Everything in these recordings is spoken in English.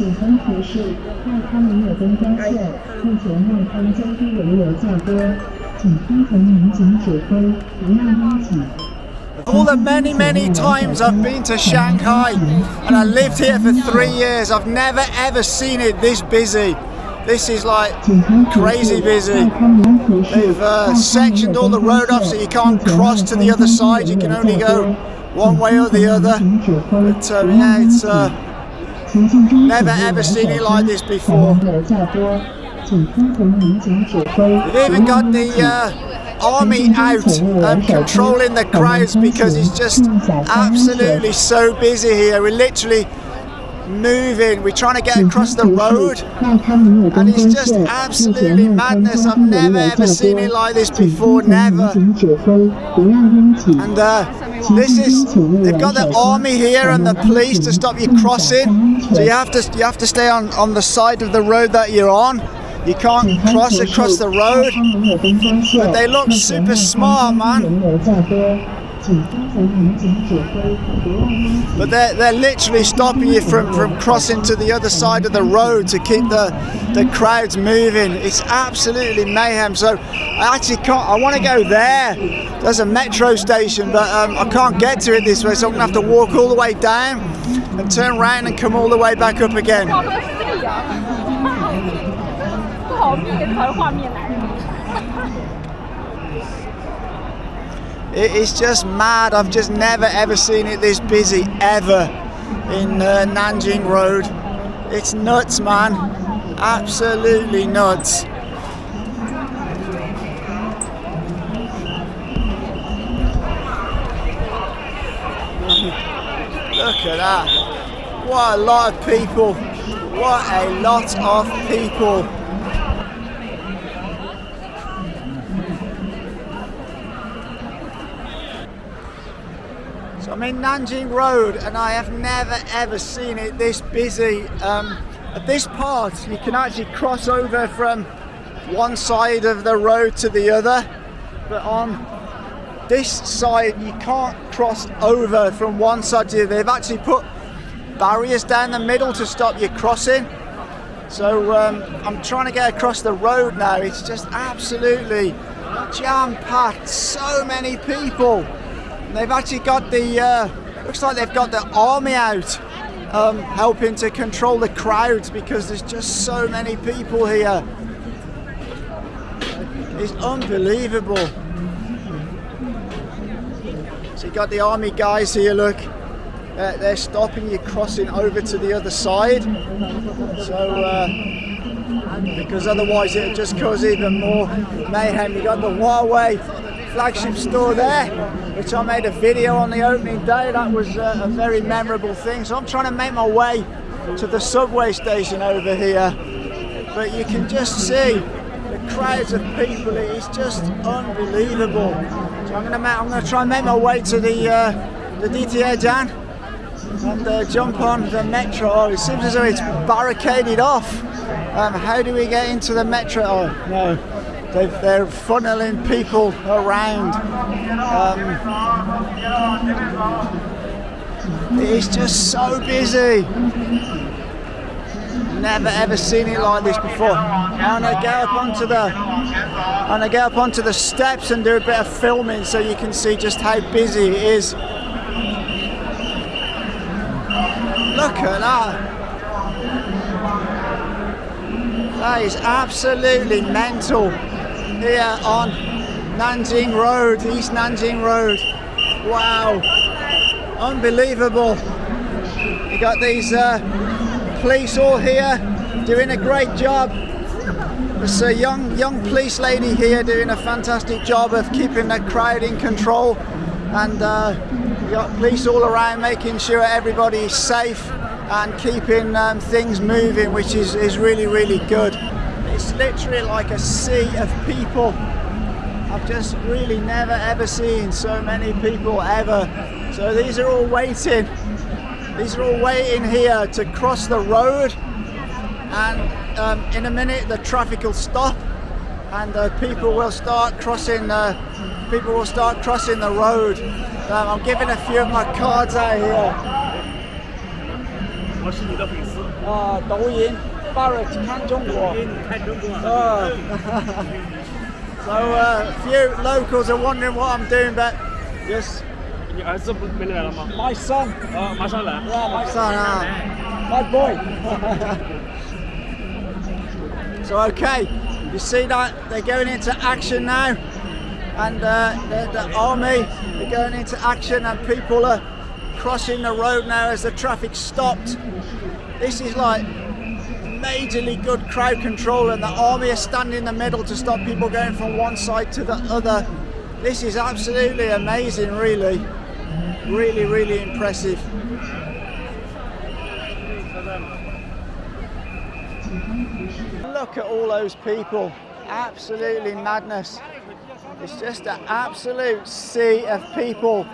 警方提示，外滩没有灯光线，目前外滩交通人流较多，请听从民警指挥，不要拥挤。 All the many, many times I've been to Shanghai and I lived here for three years, I've never ever seen it this busy. This is like 警方提示， crazy busy. 外滩民提示， They've 外 uh, 滩没有 sectioned all the 灯光 road off so 线 you can't 目前 cross to the other side, you can only go one way or the other. But uh, yeah, it's uh, Never ever seen it like this before. They've even got the uh, army out um, controlling the crowds because it's just absolutely so busy here. We're literally moving. We're trying to get across the road and it's just absolutely madness. I've never ever seen it like this before, never. And uh, this is they've got the army here and the police to stop you crossing. So you have to you have to stay on, on the side of the road that you're on. You can't cross across the road. But they look super smart, man. But they're, they're literally stopping you from, from crossing to the other side of the road to keep the, the crowds moving. It's absolutely mayhem. So I actually can't, I want to go there. There's a metro station, but um, I can't get to it this way, so I'm going to have to walk all the way down and turn around and come all the way back up again. It is just mad. I've just never ever seen it this busy ever in uh, Nanjing Road. It's nuts, man. Absolutely nuts. Look at that. What a lot of people. What a lot of people. So I'm in Nanjing Road and I have never ever seen it this busy. Um, at this part you can actually cross over from one side of the road to the other but on this side you can't cross over from one side to the other. They've actually put barriers down the middle to stop you crossing. So um, I'm trying to get across the road now. It's just absolutely jam-packed. So many people. They've actually got the, uh, looks like they've got the army out um, helping to control the crowds because there's just so many people here. It's unbelievable. So you got the army guys here, look. Uh, they're stopping you crossing over to the other side. So, uh, because otherwise it would just cause even more mayhem. You got the Huawei flagship store there, which I made a video on the opening day. That was uh, a very memorable thing. So I'm trying to make my way to the subway station over here. But you can just see the crowds of people. It is just unbelievable. So I'm gonna, try and make my way to the uh, the DTA Jan and uh, jump on the metro. Oh, it seems as though it's barricaded off. Um, how do we get into the metro? Oh no, they they're funneling people around. Um, it's just so busy. Never ever seen it like this before. And I'm get up onto the, and I'm get up onto the steps and do a bit of filming so you can see just how busy it is. Look at that. That is absolutely mental here on Nanjing Road, East Nanjing Road. Wow. Unbelievable. You got these uh, police all here doing a great job. There's a young young police lady here doing a fantastic job of keeping the crowd in control and uh, you got police all around making sure everybody's safe and keeping um, things moving which is, is really really good. It's literally like a sea of people. I've just really never ever seen so many people ever. So these are all waiting. These are all waiting here to cross the road and um, in a minute the traffic will stop and uh, people will start crossing uh, people will start crossing the road um, I'm giving a few of my cards out here 我是你的粉丝，啊，抖音 Barrett 看中国。因为你看中国。 Oh. so uh, a few locals are wondering what I'm doing, but just 你儿子不没来了吗？ my son, 啊，马上来。 yeah, my son, uh, my boy. so okay, you see that they're going into action now, and uh, the, the army are going into action, and people are crossing the road now as the traffic stopped. This is like majorly good crowd control and the army are standing in the middle to stop people going from one side to the other. This is absolutely amazing really. Really, really impressive. Look at all those people. Absolutely madness. It's just an absolute sea of people.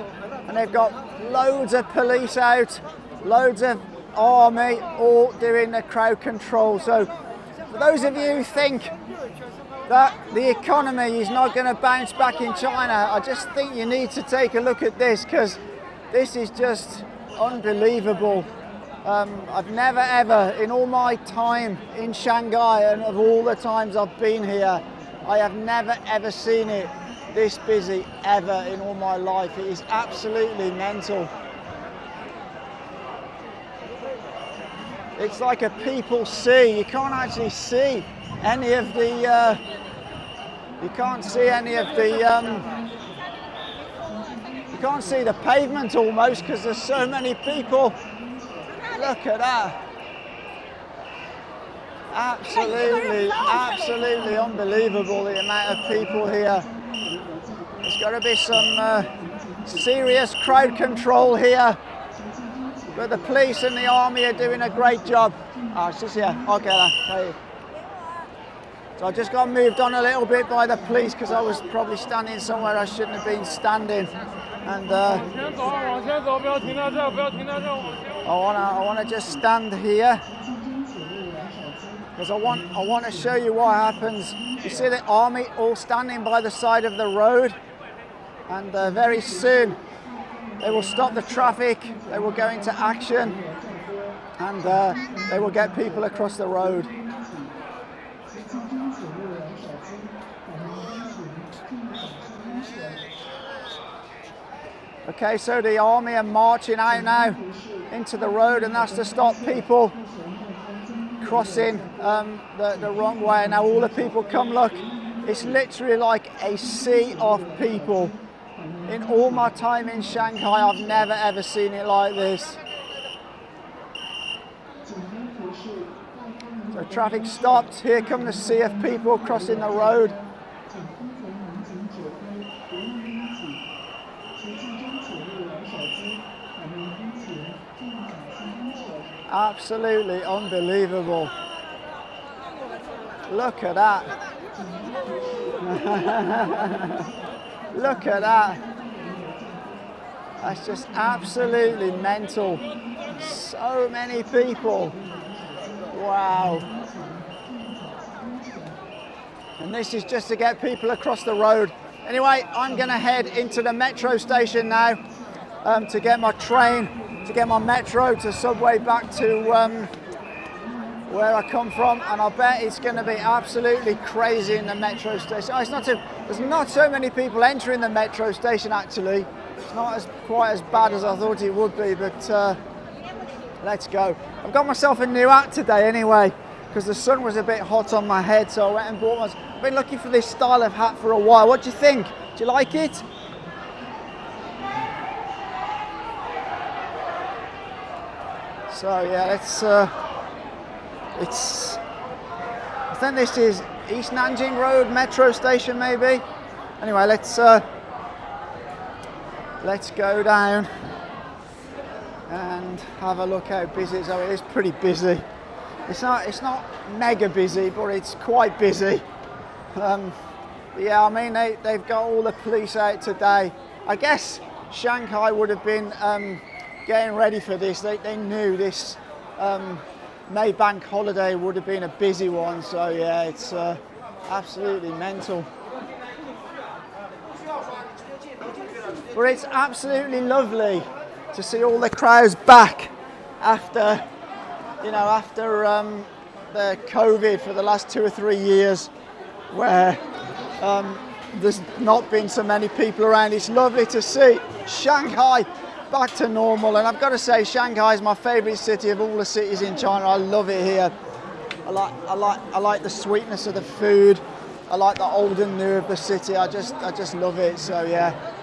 And they've got loads of police out, loads of army, all doing the crowd control. So for those of you who think that the economy is not going to bounce back in China, I just think you need to take a look at this because this is just unbelievable. Um, I've never ever, in all my time in Shanghai and of all the times I've been here, I have never ever seen it this busy ever in all my life. It is absolutely mental. It's like a people sea. You can't actually see any of the. Uh, you can't see any of the. Um, you can't see the pavement almost because there's so many people. Look at that. Absolutely, absolutely unbelievable the amount of people here. There's got to be some uh, serious crowd control here. But the police and the army are doing a great job. Oh, she's here. I'll get her. So I just got moved on a little bit by the police because I was probably standing somewhere I shouldn't have been standing. And uh, I wanna, I wanna just stand here because I want, I want to show you what happens. You see the army all standing by the side of the road, and uh, very soon they will stop the traffic. They will go into action, and uh, they will get people across the road. Okay, so the army are marching out now into the road, and that's to stop people crossing um, the, the wrong way. Now all the people come look. It's literally like a sea of people. In all my time in Shanghai, I've never ever seen it like this. So traffic stopped. Here come the sea of people crossing the road. Absolutely unbelievable. Look at that. Look at that. That's just absolutely mental. So many people. Wow. And this is just to get people across the road. Anyway, I'm going to head into the metro station now um, to get my train, to get my metro to subway back to um, where I come from, and I bet it's going to be absolutely crazy in the metro station. Oh, it's not too, there's not so many people entering the metro station actually. It's not as quite as bad as I thought it would be, but uh, let's go. I've got myself a new hat today anyway, because the sun was a bit hot on my head, so I went and bought one. I've been looking for this style of hat for a while. What do you think? Do you like it? So yeah, it's uh, it's. I think this is East Nanjing Road metro station, maybe. Anyway, let's uh, let's go down and have a look how busy. Oh, it is pretty busy. It's not it's not mega busy, but it's quite busy. Um, yeah, I mean they they've got all the police out today. I guess Shanghai would have been um, getting ready for this. They they knew this um, May Bank holiday would have been a busy one. So yeah, it's uh, absolutely mental. But it's absolutely lovely to see all the crowds back after you know, after um, the COVID for the last two or three years, where um, there's not been so many people around, it's lovely to see Shanghai back to normal. And I've got to say, Shanghai is my favourite city of all the cities in China. I love it here. I like, I like, I like the sweetness of the food. I like the old and new of the city. I just, I just love it. So yeah.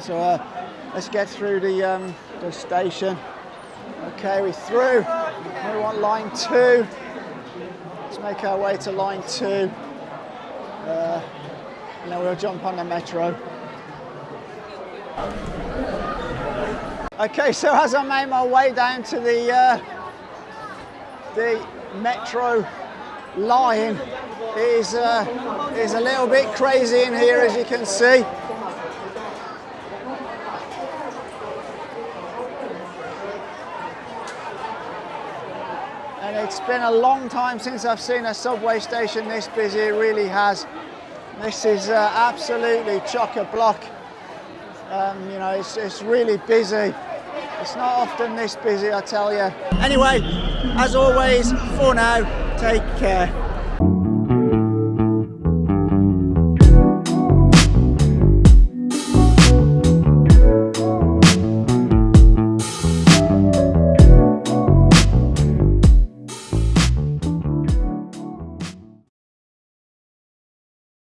So uh, let's get through the, um, the station. Okay, we're through. We want line two. Let's make our way to line two. Uh, and then we'll jump on the metro. Okay, so as I made my way down to the uh, the metro line, it is, uh, it is a little bit crazy in here, as you can see. It's been a long time since I've seen a subway station this busy, it really has. This is uh, absolutely chock-a-block. Um, you know, it's, it's really busy. It's not often this busy, I tell you. Anyway, as always, for now, take care.